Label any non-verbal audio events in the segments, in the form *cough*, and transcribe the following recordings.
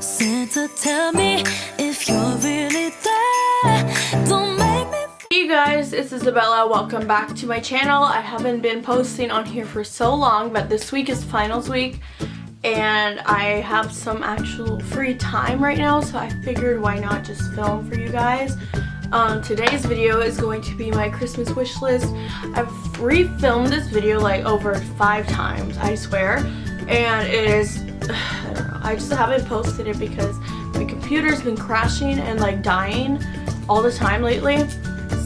Santa, tell me if you're really there. Don't make me. Hey guys, it's Isabella. Welcome back to my channel. I haven't been posting on here for so long, but this week is finals week and I have some actual free time right now, so I figured why not just film for you guys. Um, today's video is going to be my Christmas wish list. I've refilmed this video like over five times, I swear, and it is *sighs* I don't. I just haven't posted it because my computer's been crashing and like dying all the time lately.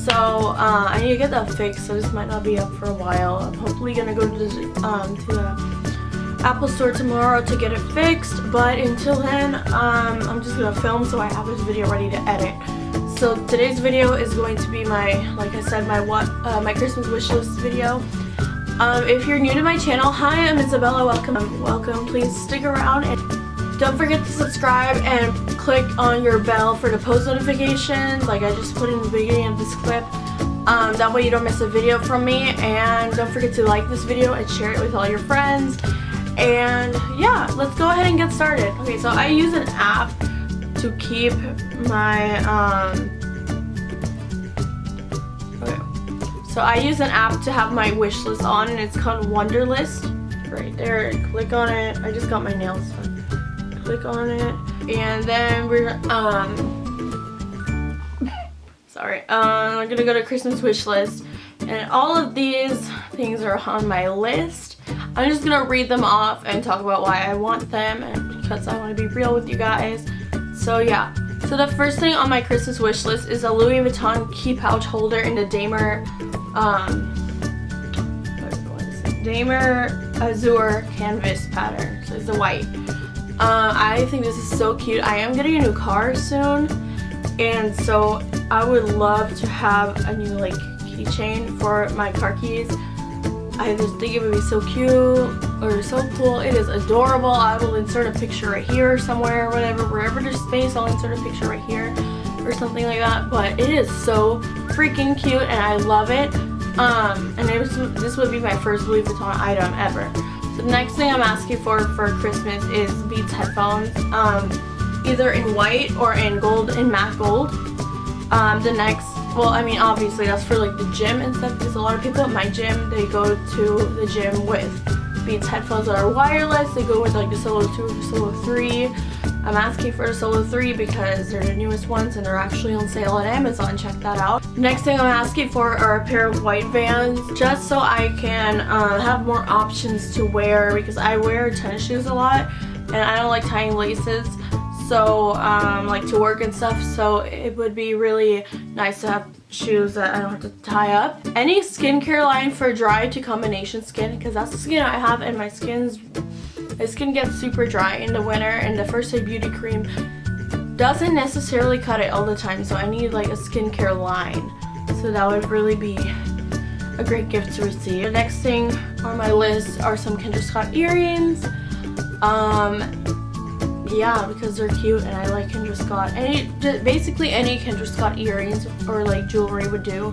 So uh, I need to get that fixed. So this might not be up for a while. I'm hopefully gonna go to the, um, to the Apple store tomorrow to get it fixed. But until then, um, I'm just gonna film so I have this video ready to edit. So today's video is going to be my, like I said, my what uh, my Christmas wish list video. Um, if you're new to my channel, hi, I'm Isabella. Welcome. welcome. Please stick around and don't forget to subscribe and click on your bell for the post notifications like I just put in the beginning of this clip. Um, that way you don't miss a video from me and don't forget to like this video and share it with all your friends. And yeah, let's go ahead and get started. Okay, so I use an app to keep my um, So I use an app to have my wish list on and it's called Wunderlist. Right there, click on it. I just got my nails. Click on it and then we're, um, sorry, um, I'm gonna go to Christmas wish list and all of these things are on my list. I'm just gonna read them off and talk about why I want them and because I want to be real with you guys. So yeah, so the first thing on my Christmas wish list is a Louis Vuitton key pouch holder in the Damier um, Damier Azur canvas pattern. So it's the white. Uh, I think this is so cute. I am getting a new car soon. And so I would love to have a new like keychain for my car keys. I just think it would be so cute or so cool. It is adorable. I will insert a picture right here somewhere or whatever. Wherever there's space, I'll insert a picture right here or something like that. But it is so freaking cute and I love it. Um, and it was, this would be my first Louis Vuitton item ever. The next thing I'm asking for for Christmas is Beats headphones. Um, either in white or in gold, in matte gold. Um, the next, well, I mean, obviously that's for like the gym and stuff because a lot of people at my gym, they go to the gym with Beats headphones that are wireless. They go with like the Solo 2 or Solo 3. I'm asking for the Solo 3 because they're the newest ones and they're actually on sale on Amazon. Check that out. Next thing I'm asking for are a pair of white Vans just so I can uh, have more options to wear because I wear tennis shoes a lot and I don't like tying laces so um, like to work and stuff so it would be really nice to have shoes that I don't have to tie up. Any skincare line for dry to combination skin because that's the skin I have and my skin's my skin gets super dry in the winter and the First Aid Beauty Cream doesn't necessarily cut it all the time so I need like a skincare line so that would really be a great gift to receive. The next thing on my list are some Kendra Scott earrings. Um, yeah, because they're cute and I like Kendra Scott. Any, basically any Kendra Scott earrings or like jewelry would do.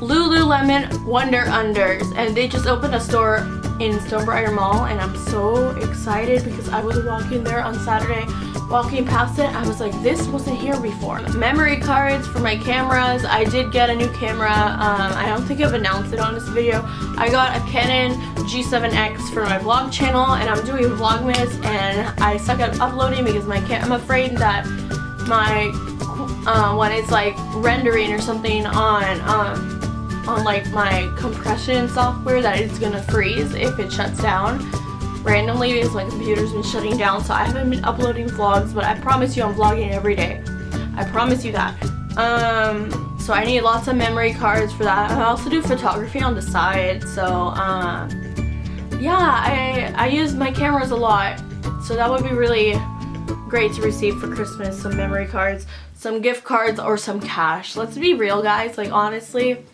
Lululemon Wonder Unders and they just opened a store in Stonebriar Mall and I'm so excited because I was walking there on Saturday walking past it I was like this wasn't here before. Memory cards for my cameras I did get a new camera um, I don't think I've announced it on this video. I got a Canon G7X for my vlog channel and I'm doing vlogmas and I suck at uploading because my I'm afraid that my uh, when it's like rendering or something on um, on like my compression software that it's gonna freeze if it shuts down. Randomly because my computer's been shutting down so I haven't been uploading vlogs but I promise you I'm vlogging every day. I promise you that. Um so I need lots of memory cards for that. I also do photography on the side so um yeah I I use my cameras a lot. So that would be really great to receive for Christmas some memory cards some gift cards or some cash. Let's be real guys like honestly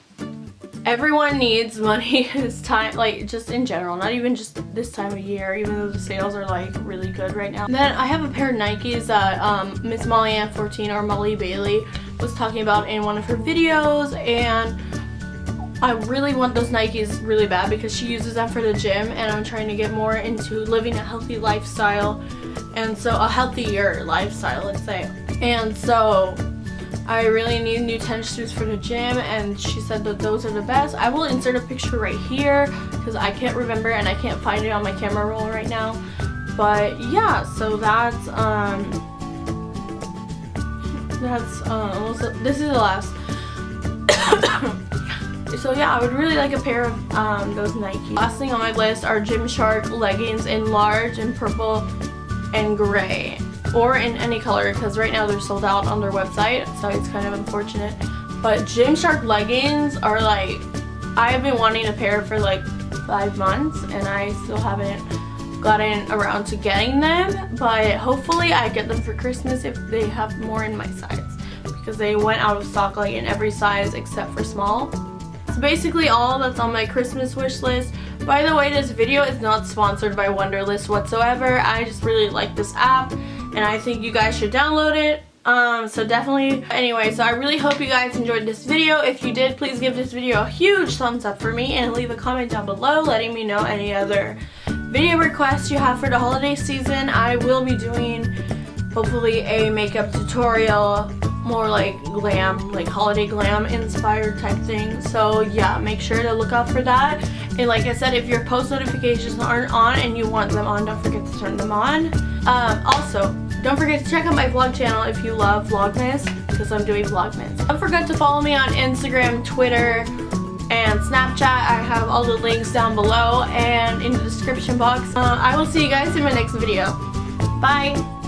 everyone needs money *laughs* this time like just in general not even just this time of year even though the sales are like really good right now then i have a pair of nikes that um miss molly ann 14 or molly bailey was talking about in one of her videos and I really want those Nikes really bad because she uses them for the gym and I'm trying to get more into living a healthy lifestyle and so a healthier lifestyle, let's say. And so I really need new tennis shoes for the gym and she said that those are the best. I will insert a picture right here because I can't remember and I can't find it on my camera roll right now. But yeah, so that's um that's uh this is the last *coughs* so yeah I would really like a pair of um, those Nike last thing on my list are Gymshark leggings in large and purple and gray or in any color because right now they're sold out on their website so it's kind of unfortunate. But Gymshark leggings are like I have been wanting a pair for like five months and I still haven't gotten around to getting them but hopefully I get them for Christmas if they have more in my size because they went out of stock like in every size except for small. So basically all that's on my Christmas wish list. By the way this video is not sponsored by Wunderlist whatsoever. I just really like this app and I think you guys should download it. Um so definitely anyway so i really hope you guys enjoyed this video. If you did please give this video a huge thumbs up for me and leave a comment down below letting me know any other video requests you have for the holiday season. I will be doing hopefully a makeup tutorial more like glam like holiday glam inspired type thing. So yeah make sure to look out for that. And like i said if your post notifications aren't on and you want them on don't forget to turn them on um, also don't forget to check out my vlog channel if you love Vlogmas because I'm doing Vlogmas. Don't forget to follow me on Instagram, Twitter, and Snapchat. I have all the links down below and in the description box. Uh, I will see you guys in my next video. Bye!